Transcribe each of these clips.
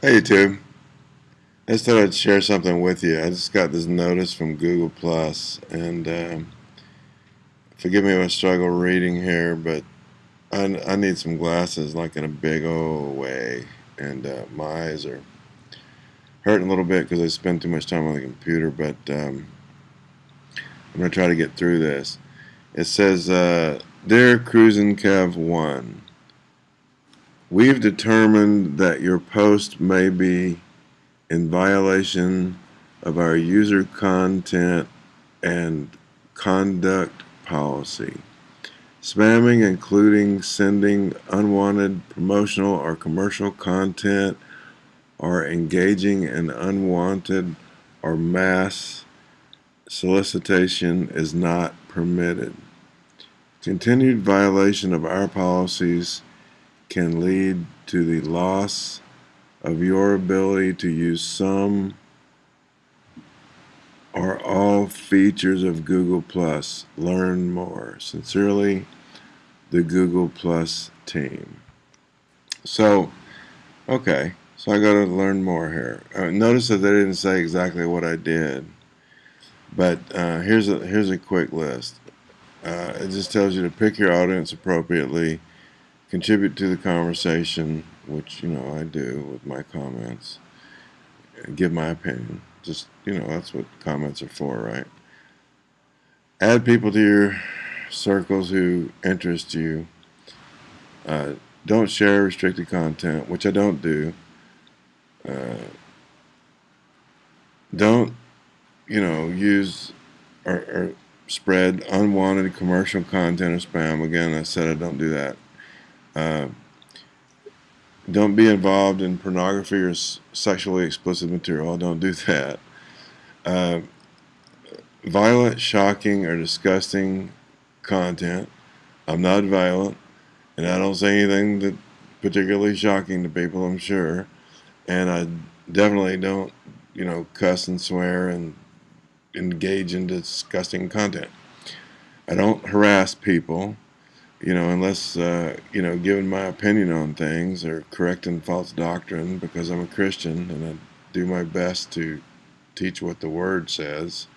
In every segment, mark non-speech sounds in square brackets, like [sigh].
Hey YouTube. I just thought I'd share something with you. I just got this notice from Google Plus, and um, forgive me if I struggle reading here, but I, I need some glasses like in a big old way, and uh, my eyes are hurting a little bit because I spend too much time on the computer, but um, I'm going to try to get through this. It says, uh, Dear Cruisin' Kev 1, We've determined that your post may be in violation of our user content and conduct policy. Spamming, including sending unwanted promotional or commercial content or engaging in unwanted or mass solicitation is not permitted. Continued violation of our policies can lead to the loss of your ability to use some or all features of Google Plus. Learn more. Sincerely, the Google Plus team. So, okay, so I got to learn more here. Uh, notice that they didn't say exactly what I did, but uh, here's a here's a quick list. Uh, it just tells you to pick your audience appropriately contribute to the conversation, which, you know, I do with my comments, give my opinion. Just, you know, that's what comments are for, right? Add people to your circles who interest you. Uh, don't share restricted content, which I don't do. Uh, don't, you know, use or, or spread unwanted commercial content or spam. Again, I said I don't do that. Uh, don't be involved in pornography or sexually explicit material. Don't do that. Uh, violent, shocking, or disgusting content. I'm not violent, and I don't say anything that particularly shocking to people. I'm sure, and I definitely don't, you know, cuss and swear and engage in disgusting content. I don't harass people you know, unless, uh, you know, giving my opinion on things or correcting false doctrine because I'm a Christian and I do my best to teach what the Word says.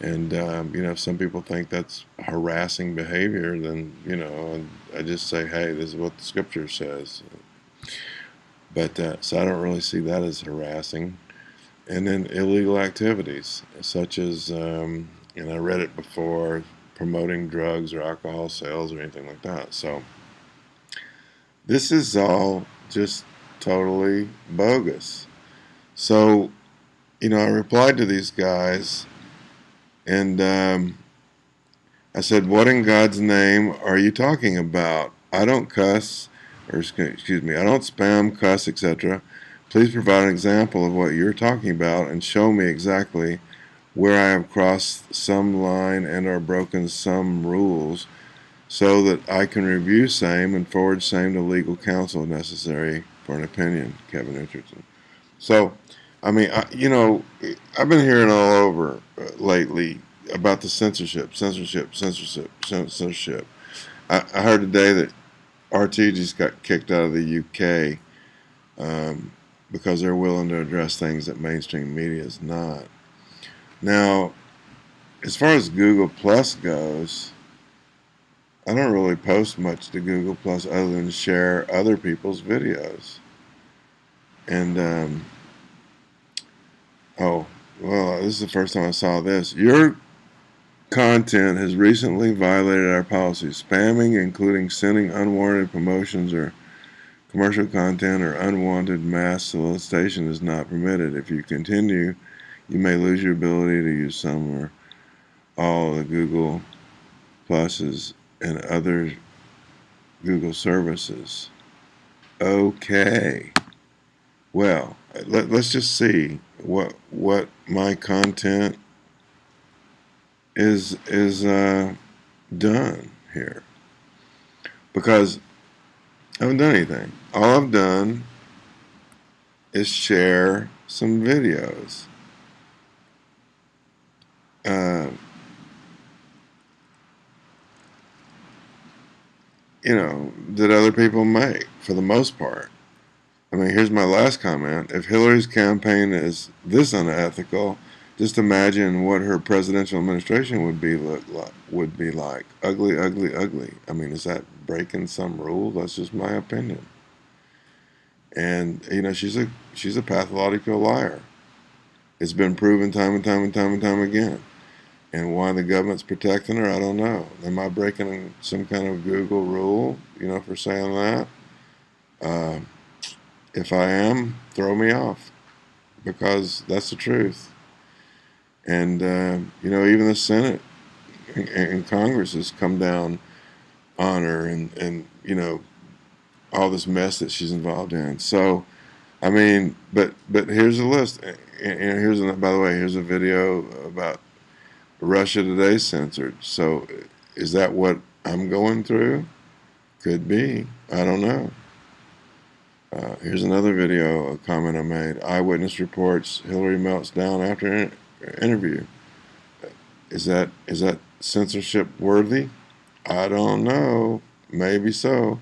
And, um, you know, if some people think that's harassing behavior, then, you know, I just say, hey, this is what the Scripture says. But, uh, so I don't really see that as harassing. And then illegal activities, such as, um, and I read it before, promoting drugs or alcohol sales or anything like that. So this is all just totally bogus. So, you know, I replied to these guys and um, I said, what in God's name are you talking about? I don't cuss, or excuse me, I don't spam, cuss, etc. Please provide an example of what you're talking about and show me exactly where I have crossed some line and or broken some rules so that I can review same and forward same to legal counsel necessary for an opinion, Kevin Richardson. So, I mean, I, you know, I've been hearing all over uh, lately about the censorship, censorship, censorship, censorship. I, I heard today that RT just got kicked out of the UK um, because they're willing to address things that mainstream media is not. Now, as far as Google Plus goes, I don't really post much to Google Plus other than share other people's videos. And, um, oh, well, this is the first time I saw this. Your content has recently violated our policy. Spamming, including sending unwarranted promotions or commercial content or unwanted mass solicitation is not permitted. If you continue you may lose your ability to use some or all the Google Pluses and other Google services. Okay. Well, let, us just see what what my content is is uh, done here because I haven't done anything. All I've done is share some videos uh, you know, that other people make for the most part. I mean, here's my last comment. If Hillary's campaign is this unethical, just imagine what her presidential administration would be look like, would be like. Ugly, ugly, ugly. I mean, is that breaking some rule? That's just my opinion. And you know, she's a she's a pathological liar. It's been proven time and time and time and time again. And why the government's protecting her, I don't know. Am I breaking some kind of Google rule, you know, for saying that? Uh, if I am, throw me off because that's the truth. And, uh, you know, even the Senate and, and, Congress has come down on her and, and, you know, all this mess that she's involved in. So, I mean, but but here's a list. And here's, a, by the way, here's a video about Russia Today censored. So, is that what I'm going through? Could be. I don't know. Uh, here's another video, a comment I made. Eyewitness reports Hillary melts down after an interview. Is that is that censorship worthy? I don't know. Maybe so.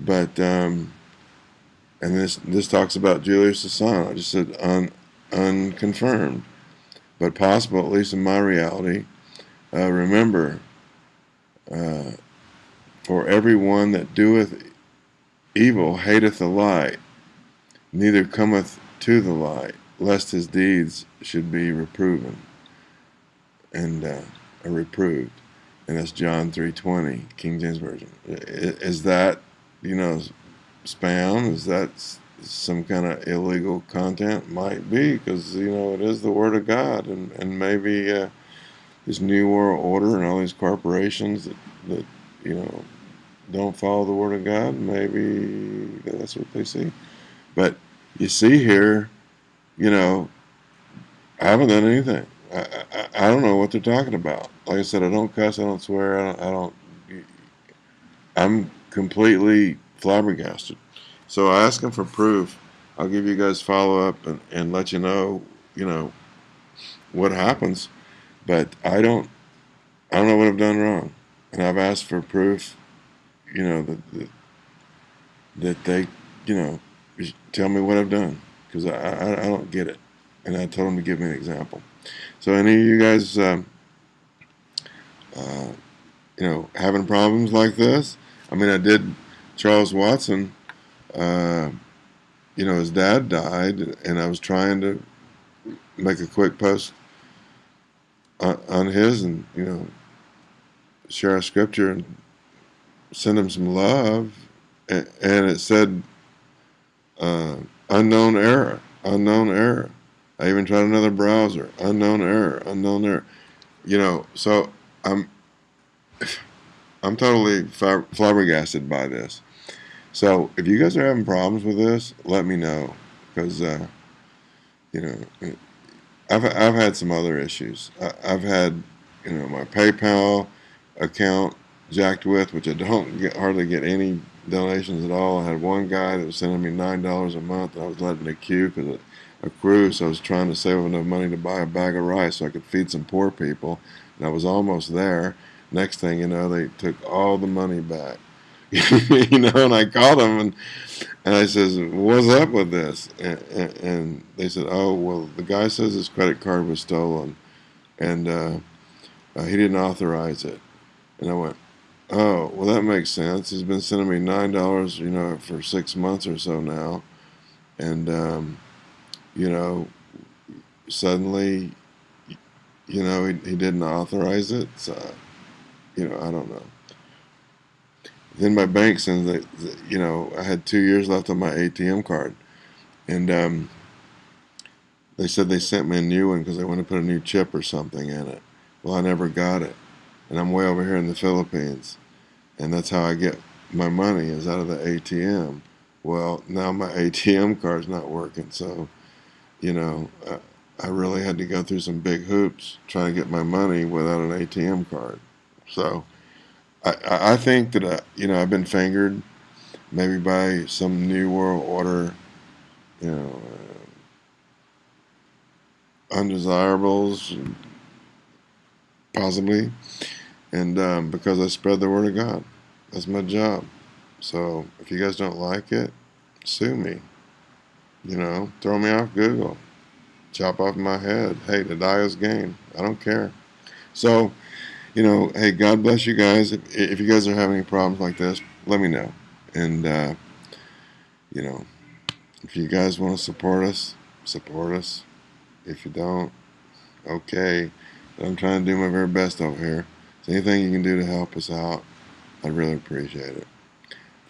But um, and this this talks about Julius Assange. I just said un, unconfirmed, but possible at least in my reality. Uh, remember, uh, for everyone that doeth evil hateth the light, neither cometh to the light, lest his deeds should be reproven and uh, reproved. And that's John 3.20, King James Version. Is that, you know, spam? Is that some kind of illegal content? Might be, because, you know, it is the Word of God. And, and maybe uh, this New World Order and all these corporations that, that you know, don't follow the Word of God, maybe that's what they see. But you see here, you know, I haven't done anything. I, I, I don't know what they're talking about. Like I said, I don't cuss, I don't swear, I don't, I don't I'm completely flabbergasted. So I ask them for proof. I'll give you guys follow up and, and let you know, you know, what happens. But I don't, I don't know what I've done wrong. And I've asked for proof you know, that, that, that they, you know, tell me what I've done because I, I, I, don't get it. And I told them to give me an example. So any of you guys, um, uh, you know, having problems like this, I mean, I did Charles Watson, uh, you know, his dad died, and I was trying to make a quick post on, on his and, you know, share a scripture and send him some love, and, and it said uh, unknown error, unknown error. I even tried another browser, unknown error, unknown error. You know, so I'm [sighs] I'm totally flabbergasted by this. So if you guys are having problems with this, let me know because uh, you know I've I've had some other issues. I, I've had you know my PayPal account jacked with, which I don't get hardly get any donations at all. I had one guy that was sending me nine dollars a month. and I was letting it queue because a cruise. So I was trying to save enough money to buy a bag of rice so I could feed some poor people, and I was almost there. Next thing you know, they took all the money back. [laughs] you know, and I called them and and I says, "What's up with this?" And, and, and, they said, "Oh, well, the guy says his credit card was stolen, and uh, uh, he didn't authorize it." And I went, Oh, well, that makes sense. He's been sending me nine dollars, you know, for six months or so now, and um, you know, suddenly, you know, he, he didn't authorize it. So, you know, I don't know. Then my bank sends that, you know, I had two years left on my ATM card, and um, they said they sent me a new one because they want to put a new chip or something in it. Well, I never got it, and I'm way over here in the Philippines and that's how I get my money is out of the ATM. Well, now my [laughs] ATM card's not working, so you know I, I really had to go through some big hoops trying to get my money without an ATM card. So I, I think that I, uh, you know I've been fingered, maybe by some new world order, you know, uh, undesirables, possibly, and um, because I spread the word of God. That's my job. So if you guys don't like it, sue me. You know, throw me off Google, chop off my head. Hey, the die is game. I don't care. So, you know, hey, God bless you guys. If, if you guys are having any problems like this, let me know. And, uh, you know, if you guys want to support us, support us. If you don't, okay. But I'm trying to do my very best over here. So anything you can do to help us out, I'd really appreciate it.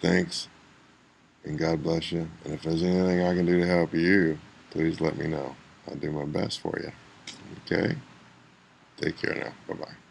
Thanks, and God bless you. And if there's anything I can do to help you, please let me know. I'll do my best for you. Okay? Take care now. Bye-bye.